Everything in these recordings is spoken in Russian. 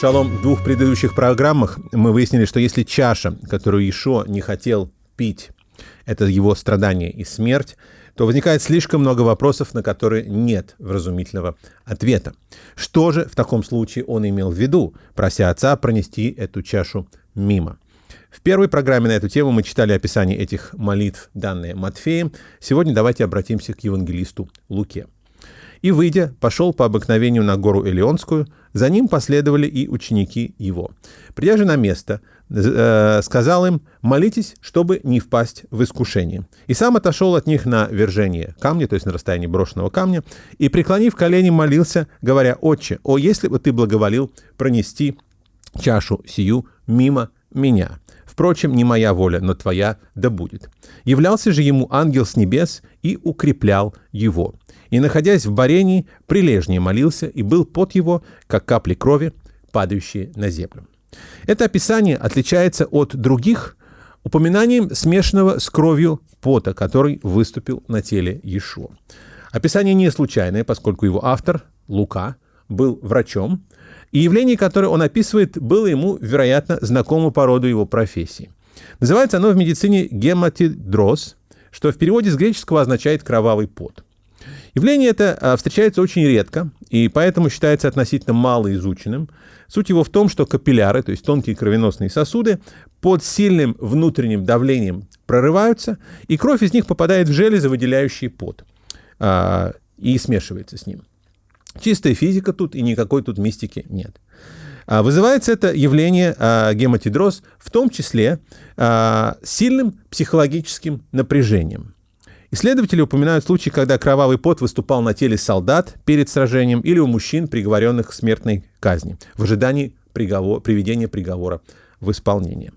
Шалом, в двух предыдущих программах мы выяснили, что если чаша, которую Ишо не хотел пить, это его страдание и смерть, то возникает слишком много вопросов, на которые нет вразумительного ответа. Что же в таком случае он имел в виду, прося отца пронести эту чашу мимо? В первой программе на эту тему мы читали описание этих молитв, данные Матфеем. Сегодня давайте обратимся к евангелисту Луке. И, выйдя, пошел по обыкновению на гору Элеонскую, за ним последовали и ученики его. Придя же на место, э, сказал им, молитесь, чтобы не впасть в искушение. И сам отошел от них на вержение камня, то есть на расстоянии брошенного камня, и, преклонив колени, молился, говоря, «Отче, о, если бы ты благоволил пронести чашу сию мимо меня. Впрочем, не моя воля, но твоя да будет. Являлся же ему ангел с небес и укреплял его. И, находясь в барении, прилежнее молился, и был под его, как капли крови, падающие на землю. Это описание отличается от других упоминанием смешанного с кровью пота, который выступил на теле Иешуа. Описание не случайное, поскольку его автор, Лука, был врачом, и явление, которое он описывает, было ему, вероятно, знакомо по роду его профессии. Называется оно в медицине гематидроз, что в переводе с греческого означает «кровавый пот». Явление это а, встречается очень редко, и поэтому считается относительно малоизученным. Суть его в том, что капилляры, то есть тонкие кровеносные сосуды, под сильным внутренним давлением прорываются, и кровь из них попадает в железы, выделяющие пот, а, и смешивается с ним. Чистая физика тут, и никакой тут мистики нет. А, вызывается это явление гематидроз в том числе сильным психологическим напряжением. Исследователи упоминают случаи, когда кровавый пот выступал на теле солдат перед сражением или у мужчин, приговоренных к смертной казни, в ожидании приговор, приведения приговора в исполнение.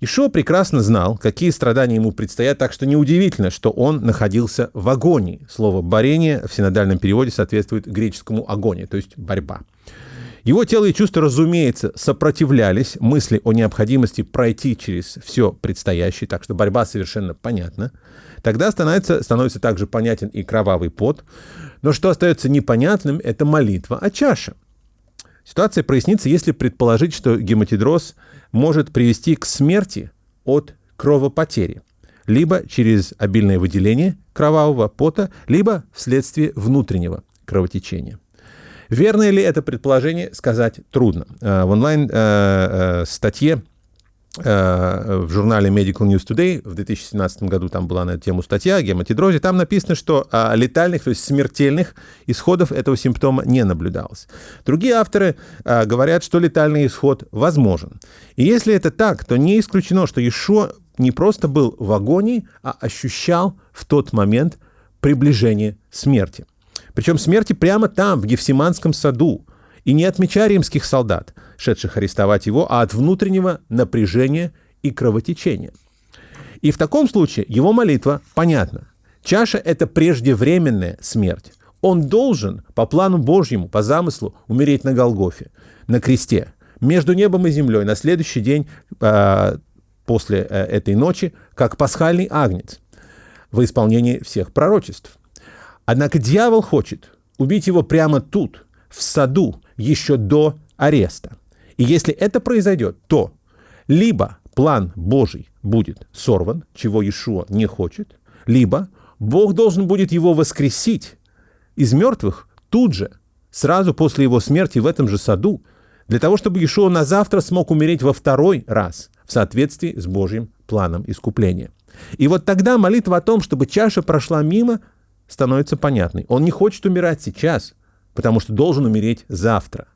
Ишо прекрасно знал, какие страдания ему предстоят, так что неудивительно, что он находился в агонии. Слово «борение» в синодальном переводе соответствует греческому «агонии», то есть «борьба». Его тело и чувства, разумеется, сопротивлялись мысли о необходимости пройти через все предстоящее, так что борьба совершенно понятна. Тогда становится, становится также понятен и кровавый пот. Но что остается непонятным, это молитва о чаше. Ситуация прояснится, если предположить, что гематидроз может привести к смерти от кровопотери, либо через обильное выделение кровавого пота, либо вследствие внутреннего кровотечения. Верно ли это предположение, сказать трудно. Э, в онлайн-статье э, э, в журнале Medical News Today в 2017 году там была на эту тему статья о гематидрозе, там написано, что летальных, то есть смертельных исходов этого симптома не наблюдалось. Другие авторы говорят, что летальный исход возможен. И если это так, то не исключено, что Ишо не просто был в агонии, а ощущал в тот момент приближение смерти. Причем смерти прямо там, в Гефсиманском саду, и не от меча римских солдат, шедших арестовать его, а от внутреннего напряжения и кровотечения. И в таком случае его молитва понятна. Чаша – это преждевременная смерть. Он должен, по плану Божьему, по замыслу, умереть на Голгофе, на кресте, между небом и землей, на следующий день э, после э, этой ночи, как пасхальный агнец, во исполнении всех пророчеств. Однако дьявол хочет убить его прямо тут, в саду, еще до ареста. И если это произойдет, то либо план Божий будет сорван, чего Иешуа не хочет, либо Бог должен будет его воскресить из мертвых тут же, сразу после его смерти в этом же саду, для того, чтобы Иешуа на завтра смог умереть во второй раз в соответствии с Божьим планом искупления. И вот тогда молитва о том, чтобы чаша прошла мимо, становится понятной. Он не хочет умирать сейчас, потому что должен умереть завтра.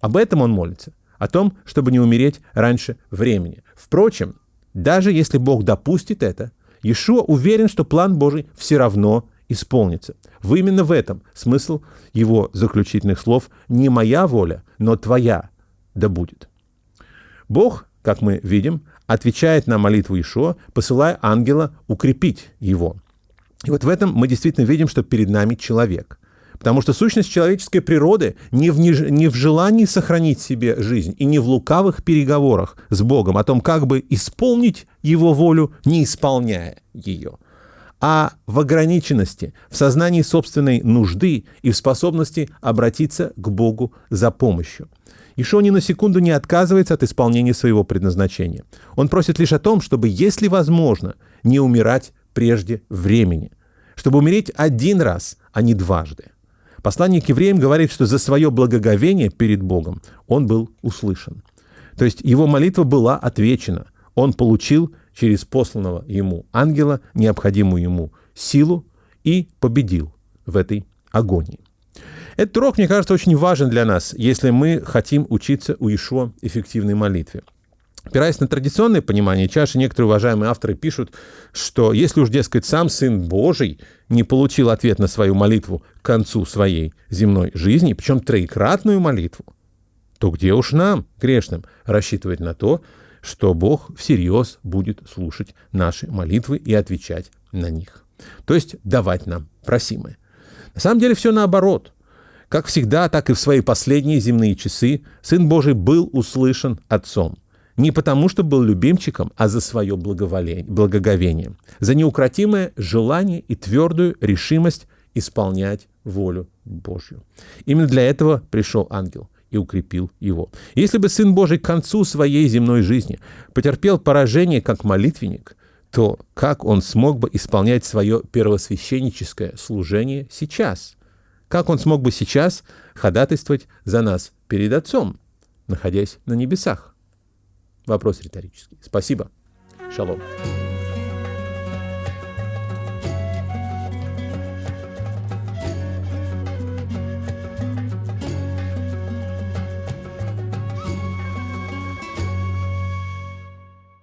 Об этом он молится, о том, чтобы не умереть раньше времени. Впрочем, даже если Бог допустит это, Иешуа уверен, что план Божий все равно исполнится. В именно в этом смысл его заключительных слов «не моя воля, но твоя да будет». Бог, как мы видим, отвечает на молитву Ишуа, посылая ангела укрепить его. И вот в этом мы действительно видим, что перед нами человек. Потому что сущность человеческой природы не в, не, не в желании сохранить себе жизнь и не в лукавых переговорах с Богом о том, как бы исполнить Его волю, не исполняя ее, а в ограниченности, в сознании собственной нужды и в способности обратиться к Богу за помощью. Ишо ни на секунду не отказывается от исполнения своего предназначения. Он просит лишь о том, чтобы, если возможно, не умирать прежде времени, чтобы умереть один раз, а не дважды. Посланник к евреям говорит, что за свое благоговение перед Богом он был услышан. То есть его молитва была отвечена. Он получил через посланного ему ангела необходимую ему силу и победил в этой агонии. Этот урок, мне кажется, очень важен для нас, если мы хотим учиться у Ишуа эффективной молитве. Опираясь на традиционное понимание чаши, некоторые уважаемые авторы пишут, что если уж, дескать, сам Сын Божий не получил ответ на свою молитву к концу своей земной жизни, причем троекратную молитву, то где уж нам, грешным, рассчитывать на то, что Бог всерьез будет слушать наши молитвы и отвечать на них. То есть давать нам просимое. На самом деле все наоборот. Как всегда, так и в свои последние земные часы Сын Божий был услышан Отцом. Не потому, что был любимчиком, а за свое благоговение, за неукротимое желание и твердую решимость исполнять волю Божью. Именно для этого пришел ангел и укрепил его. Если бы Сын Божий к концу своей земной жизни потерпел поражение как молитвенник, то как он смог бы исполнять свое первосвященническое служение сейчас? Как он смог бы сейчас ходатайствовать за нас перед Отцом, находясь на небесах? Вопрос риторический. Спасибо. Шалом.